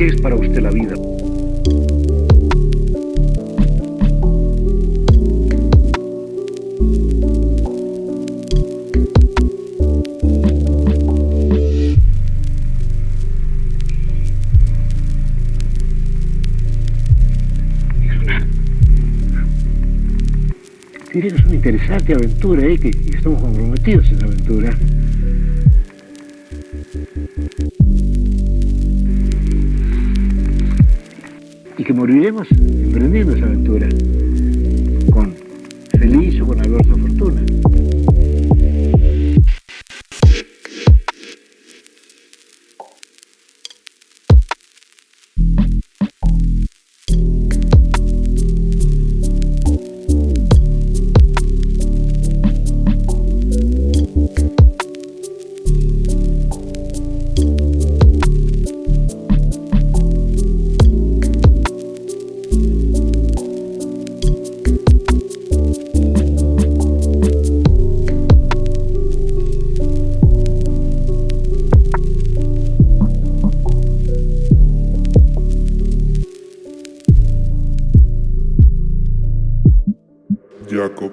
¿Qué es para usted la vida? es una interesante aventura ¿eh? que, estamos comprometidos en esa aventura. Que moriremos emprendiendo esa aventura, Якоб.